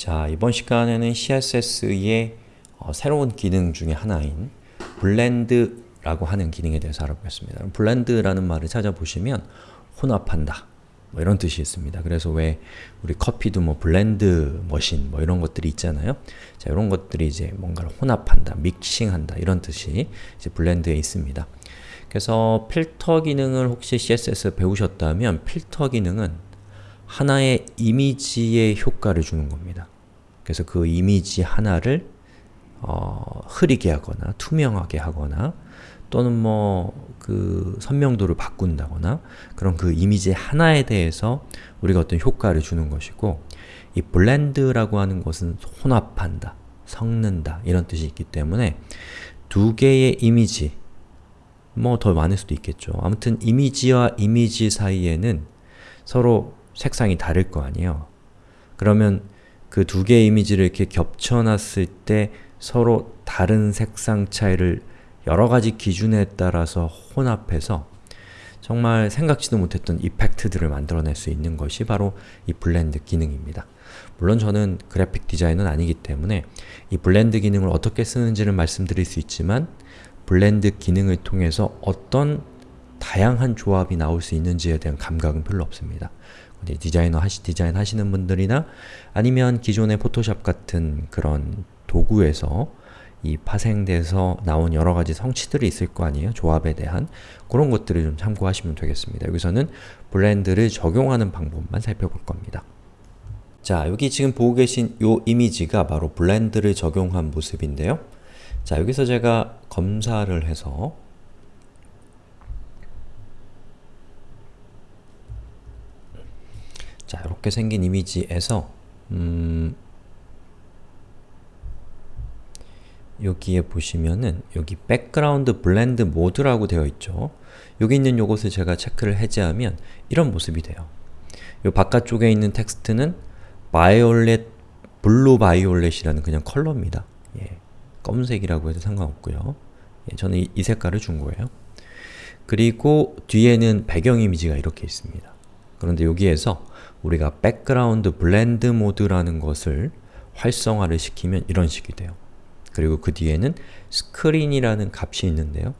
자, 이번 시간에는 CSS의 어, 새로운 기능 중에 하나인 blend라고 하는 기능에 대해서 알아보겠습니다. blend라는 말을 찾아보시면 혼합한다 뭐 이런 뜻이 있습니다. 그래서 왜 우리 커피도 뭐 blend machine 뭐 이런 것들이 있잖아요. 자, 이런 것들이 이제 뭔가를 혼합한다, 믹싱한다 이런 뜻이 이제 blend에 있습니다. 그래서 필터 기능을 혹시 CSS 배우셨다면 필터 기능은 하나의 이미지의 효과를 주는 겁니다. 그래서 그 이미지 하나를 어, 흐리게 하거나 투명하게 하거나 또는 뭐 그 선명도를 바꾼다거나 그런 그 이미지 하나에 대해서 우리가 어떤 효과를 주는 것이고 이 블렌드라고 하는 것은 혼합한다, 섞는다 이런 뜻이 있기 때문에 두 개의 이미지 뭐 더 많을 수도 있겠죠. 아무튼 이미지와 이미지 사이에는 서로 색상이 다를 거 아니에요. 그러면 그 두 개의 이미지를 이렇게 겹쳐놨을 때 서로 다른 색상 차이를 여러 가지 기준에 따라서 혼합해서 정말 생각지도 못했던 effect들을 만들어낼 수 있는 것이 바로 이 blend 기능입니다. 물론 저는 그래픽 디자이너는 아니기 때문에 이 blend 기능을 어떻게 쓰는지를 말씀드릴 수 있지만 blend 기능을 통해서 어떤 다양한 조합이 나올 수 있는지에 대한 감각은 별로 없습니다. 디자이너 하시, 디자인 하시는 분들이나 아니면 기존의 포토샵 같은 그런 도구에서 이 파생돼서 나온 여러가지 성취들이 있을 거 아니에요? 조합에 대한 그런 것들을 좀 참고하시면 되겠습니다. 여기서는 blend를 적용하는 방법만 살펴볼 겁니다. 자, 여기 지금 보고 계신 이 이미지가 바로 blend를 적용한 모습인데요. 자, 여기서 제가 검사를 해서 이렇게 생긴 이미지에서 음, 여기에 보시면은 여기 background blend mode라고 되어 있죠. 여기 있는 요것을 제가 체크를 해제하면 이런 모습이 돼요. 요 바깥쪽에 있는 텍스트는 violet, blue violet이라는 그냥 컬러입니다. 예, 검은색이라고 해도 상관없고요. 예, 저는 이, 이 색깔을 준 거예요. 그리고 뒤에는 배경 이미지가 이렇게 있습니다. 그런데 여기에서 우리가 background blend mode라는 것을 활성화를 시키면 이런 식이 돼요. 그리고 그 뒤에는 스크린이라는 값이 있는데요.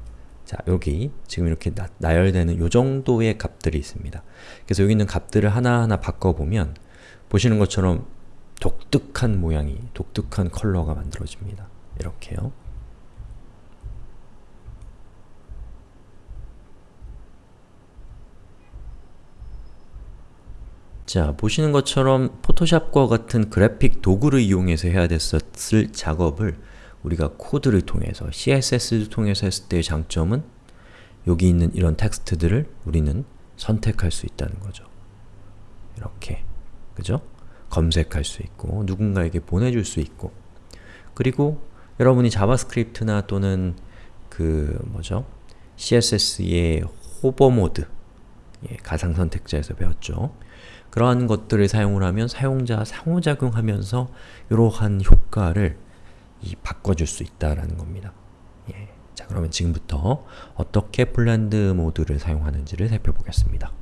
자, 여기 지금 이렇게 나, 나열되는 요 정도의 값들이 있습니다. 그래서 여기 있는 값들을 하나하나 바꿔보면 보시는 것처럼 독특한 모양이, 독특한 컬러가 만들어집니다. 이렇게요. 자, 보시는 것처럼 포토샵과 같은 그래픽 도구를 이용해서 해야 됐었을 작업을 우리가 코드를 통해서, CSS를 통해서 했을 때의 장점은 여기 있는 이런 텍스트들을 우리는 선택할 수 있다는 거죠. 이렇게, 그죠? 검색할 수 있고, 누군가에게 보내줄 수 있고 그리고 여러분이 자바스크립트나 또는 그 뭐죠? CSS의 hover mode 예, 가상 선택자에서 배웠죠. 그러한 것들을 사용을 하면 사용자 상호작용하면서 이러한 효과를 바꿔줄 수 있다라는 겁니다. 예. 자 그러면 지금부터 어떻게 블렌드 모드를 사용하는지를 살펴보겠습니다.